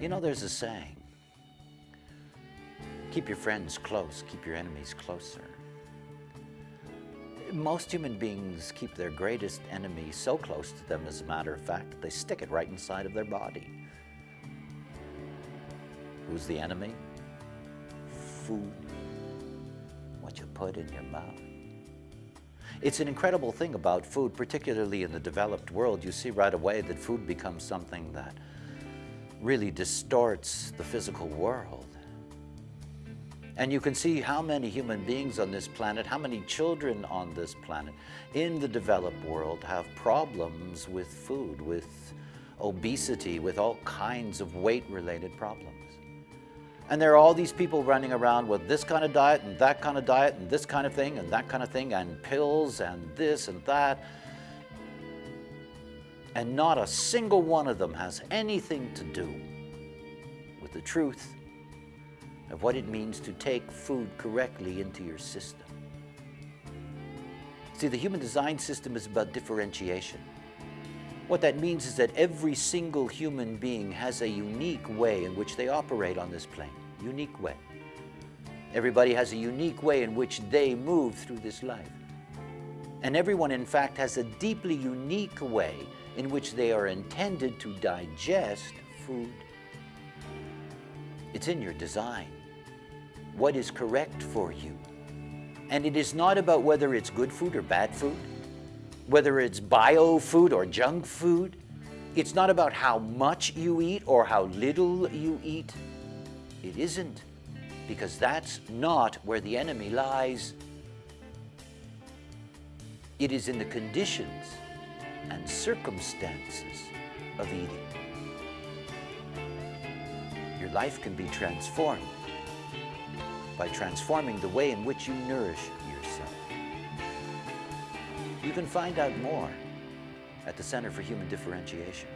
You know, there's a saying, keep your friends close, keep your enemies closer. Most human beings keep their greatest enemy so close to them, as a matter of fact, they stick it right inside of their body. Who's the enemy? Food. What you put in your mouth. It's an incredible thing about food, particularly in the developed world. You see right away that food becomes something that really distorts the physical world. And you can see how many human beings on this planet, how many children on this planet in the developed world have problems with food, with obesity, with all kinds of weight-related problems. And there are all these people running around with this kind of diet and that kind of diet and this kind of thing and that kind of thing and pills and this and that. And not a single one of them has anything to do with the truth of what it means to take food correctly into your system. See, the human design system is about differentiation. What that means is that every single human being has a unique way in which they operate on this plane, unique way. Everybody has a unique way in which they move through this life. And everyone, in fact, has a deeply unique way in which they are intended to digest food. It's in your design. What is correct for you. And it is not about whether it's good food or bad food whether it's bio food or junk food. It's not about how much you eat or how little you eat. It isn't, because that's not where the enemy lies. It is in the conditions and circumstances of eating. Your life can be transformed by transforming the way in which you nourish yourself. you can find out more at the Center for Human Differentiation.